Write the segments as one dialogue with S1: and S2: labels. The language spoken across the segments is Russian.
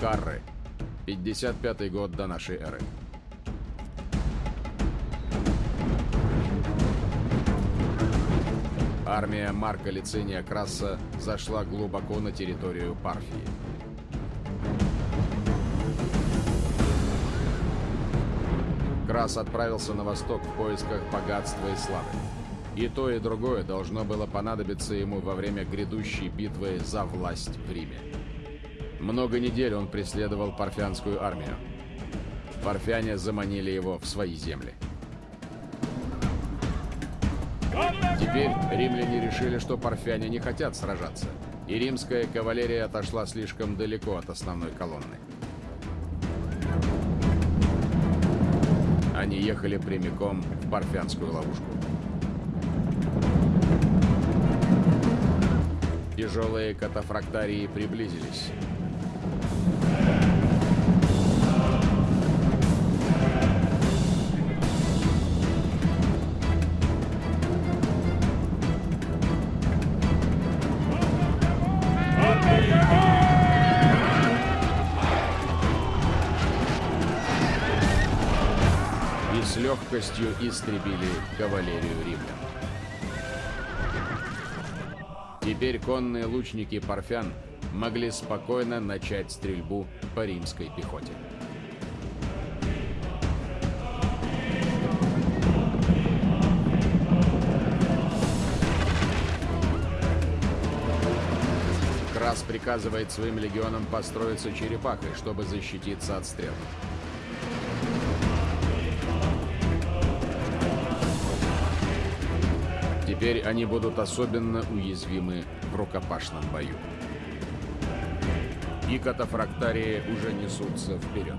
S1: Карры. 55 год до нашей эры. Армия Марка Лициния Краса зашла глубоко на территорию Парфии. Крас отправился на восток в поисках богатства и славы. И то, и другое должно было понадобиться ему во время грядущей битвы за власть в Риме. Много недель он преследовал парфянскую армию. Парфяне заманили его в свои земли. Теперь римляне решили, что парфяне не хотят сражаться, и римская кавалерия отошла слишком далеко от основной колонны. Они ехали прямиком в парфянскую ловушку. Тяжелые катафрактарии приблизились. Легкостью истребили кавалерию римлян. Теперь конные лучники парфян могли спокойно начать стрельбу по римской пехоте. Крас приказывает своим легионам построиться черепахой, чтобы защититься от стрел. Теперь они будут особенно уязвимы в рукопашном бою. И катафрактарии уже несутся вперед.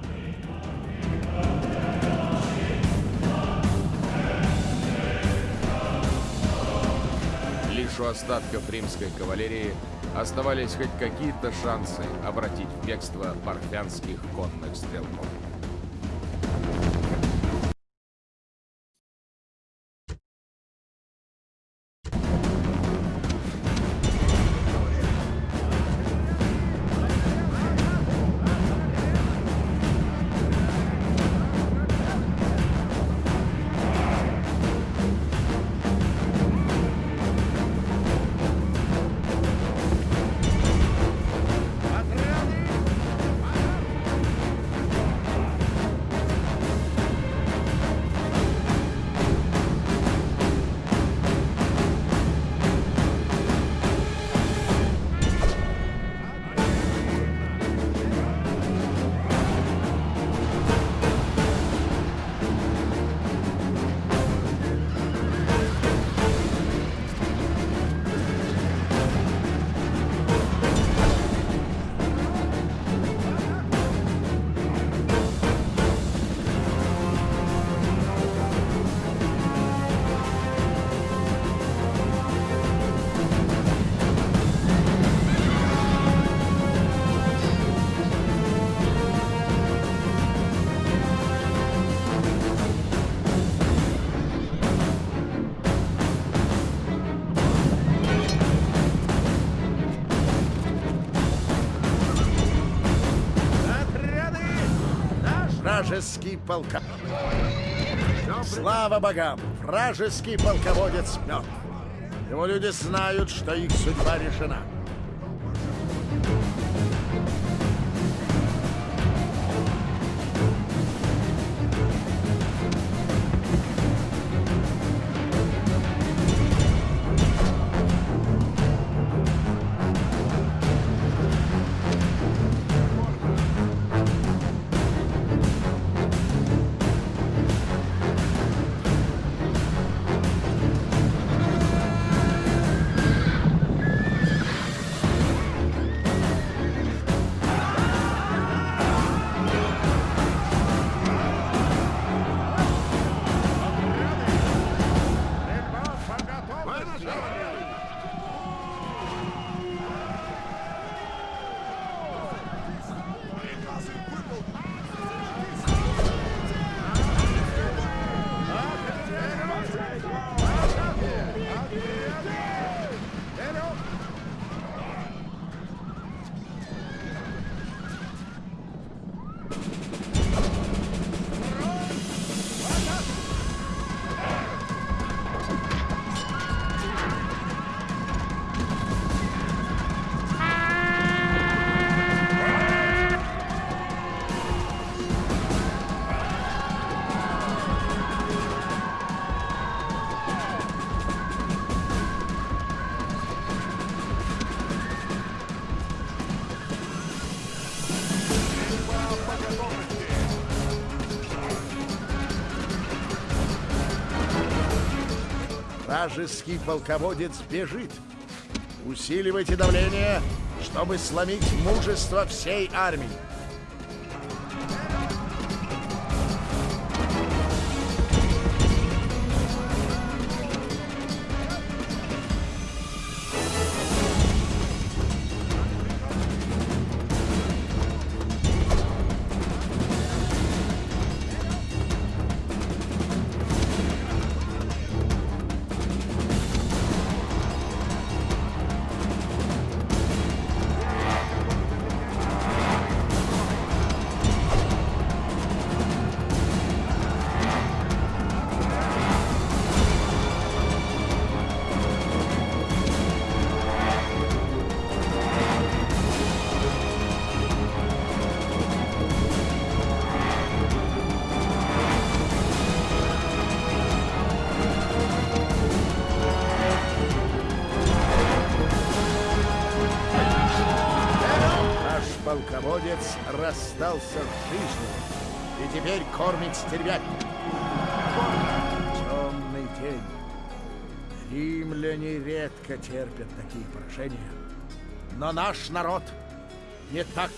S1: Лишь у остатков римской кавалерии оставались хоть какие-то шансы обратить в бегство парфянских конных стрелков.
S2: Вражеский полка. Слава богам! Вражеский полководец мертв. Его люди знают, что их судьба решена. Вражеский полководец бежит. Усиливайте давление, чтобы сломить мужество всей армии. Полководец расстался с жизнью и теперь кормит стервятник. Темный день. Римляне редко терпят такие поражения. Но наш народ не так